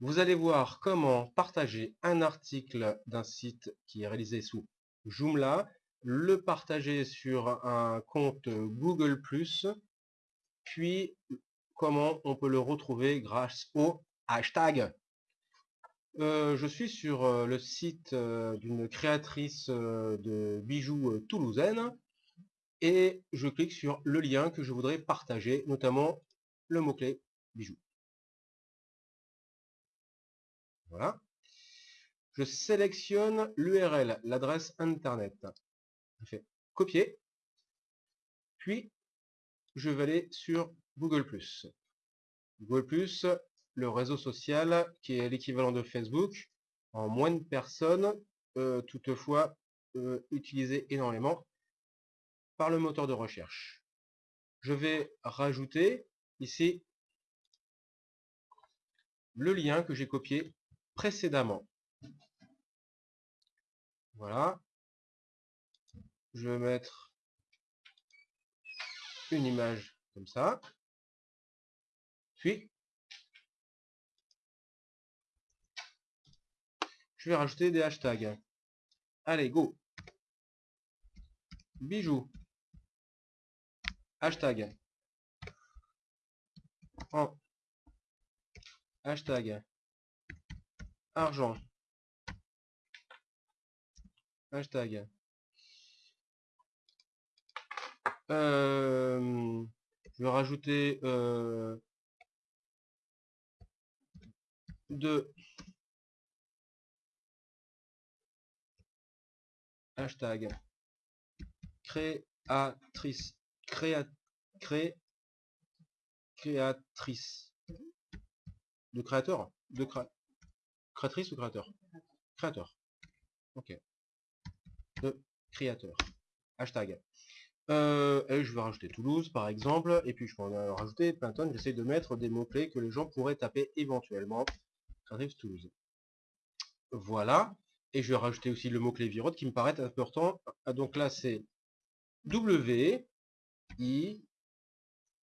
vous allez voir comment partager un article d'un site qui est réalisé sous Joomla, le partager sur un compte Google+, puis comment on peut le retrouver grâce au hashtag. Euh, je suis sur euh, le site euh, d'une créatrice de bijoux toulousaine et je clique sur le lien que je voudrais partager, notamment le mot-clé bijoux. Voilà. Je sélectionne l'URL, l'adresse internet. Je fais copier. Puis, je vais aller sur Google+. Google+, le réseau social qui est l'équivalent de Facebook, en moins de personnes, euh, toutefois euh, utilisé énormément par le moteur de recherche. Je vais rajouter ici le lien que j'ai copié précédemment. Voilà. Je vais mettre une image comme ça. Puis, je vais rajouter des hashtags. Allez, go Bijoux. Hashtag. En. Hashtag argent. Hashtag. Euh, je vais rajouter euh, deux. Hashtag. Créatrice. Créa, cré, créatrice. De créateur? De créateur Créatrice ou créateur? Créateur. Ok. De créateur. Hashtag. Euh, je vais rajouter Toulouse par exemple, et puis je peux en rajouter plein de J'essaie de mettre des mots-clés que les gens pourraient taper éventuellement. Créatrice Toulouse. Voilà. Et je vais rajouter aussi le mot-clé Virote qui me paraît important. Ah, donc là c'est W I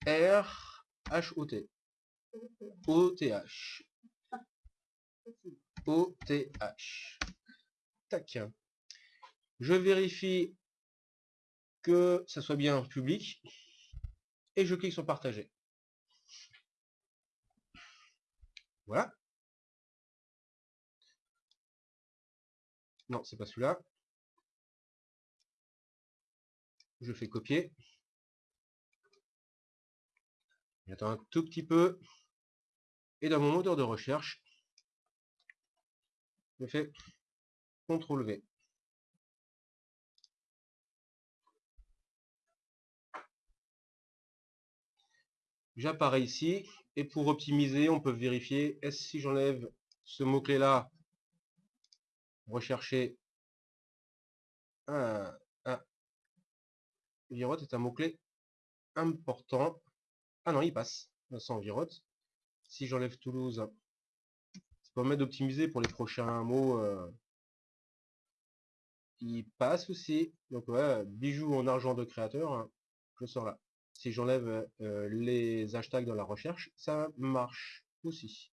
R H O T. O T H. OTH. Tac. Je vérifie que ça soit bien public et je clique sur partager. Voilà. Non, c'est pas celui-là. Je fais copier. J'attends un tout petit peu. Et dans mon moteur de recherche, je fais CTRL V. J'apparais ici et pour optimiser, on peut vérifier est-ce si j'enlève ce mot-clé là, rechercher un, un virote est un mot-clé important. Ah non, il passe sans virote. Si j'enlève Toulouse, d'optimiser pour les prochains mots euh, qui passent aussi. Donc ouais, bijoux en argent de créateur, hein, je sors là. Si j'enlève euh, les hashtags dans la recherche, ça marche aussi.